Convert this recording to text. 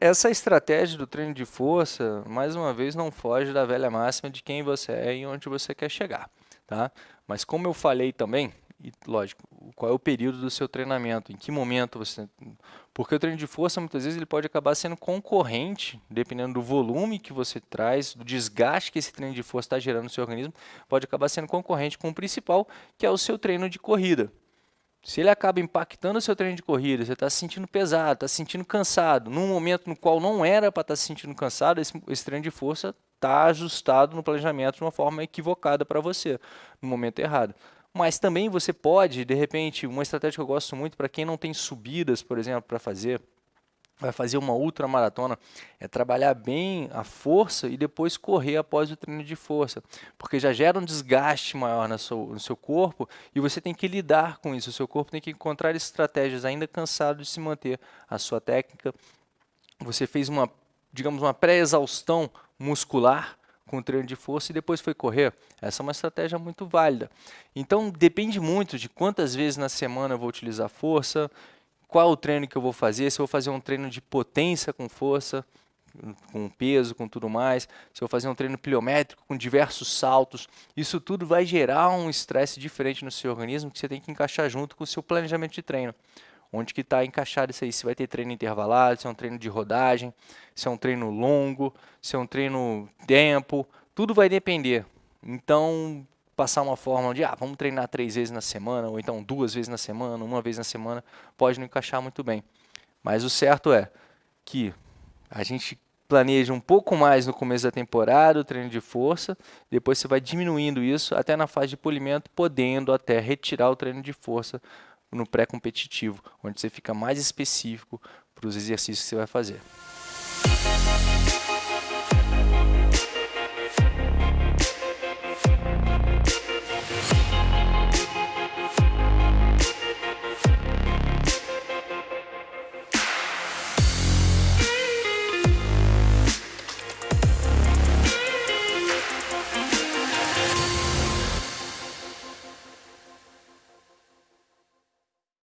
Essa estratégia do treino de força, mais uma vez, não foge da velha máxima de quem você é e onde você quer chegar. Tá? Mas como eu falei também, e lógico, qual é o período do seu treinamento, em que momento você... Porque o treino de força, muitas vezes, ele pode acabar sendo concorrente, dependendo do volume que você traz, do desgaste que esse treino de força está gerando no seu organismo, pode acabar sendo concorrente com o principal, que é o seu treino de corrida. Se ele acaba impactando o seu treino de corrida, você está se sentindo pesado, está se sentindo cansado, num momento no qual não era para estar tá se sentindo cansado, esse, esse treino de força está ajustado no planejamento de uma forma equivocada para você, no momento errado. Mas também você pode, de repente, uma estratégia que eu gosto muito para quem não tem subidas, por exemplo, para fazer, vai fazer uma ultramaratona, é trabalhar bem a força e depois correr após o treino de força, porque já gera um desgaste maior no seu, no seu corpo e você tem que lidar com isso, o seu corpo tem que encontrar estratégias ainda cansado de se manter a sua técnica, você fez uma, digamos, uma pré-exaustão muscular, com treino de força e depois foi correr. Essa é uma estratégia muito válida. Então, depende muito de quantas vezes na semana eu vou utilizar força, qual o treino que eu vou fazer, se eu vou fazer um treino de potência com força, com peso, com tudo mais, se eu vou fazer um treino pliométrico com diversos saltos, isso tudo vai gerar um estresse diferente no seu organismo que você tem que encaixar junto com o seu planejamento de treino. Onde que está encaixado isso aí? Se vai ter treino intervalado, se é um treino de rodagem, se é um treino longo, se é um treino tempo, tudo vai depender. Então, passar uma fórmula de, ah, vamos treinar três vezes na semana, ou então duas vezes na semana, uma vez na semana, pode não encaixar muito bem. Mas o certo é que a gente planeja um pouco mais no começo da temporada, o treino de força, depois você vai diminuindo isso até na fase de polimento, podendo até retirar o treino de força no pré-competitivo, onde você fica mais específico para os exercícios que você vai fazer.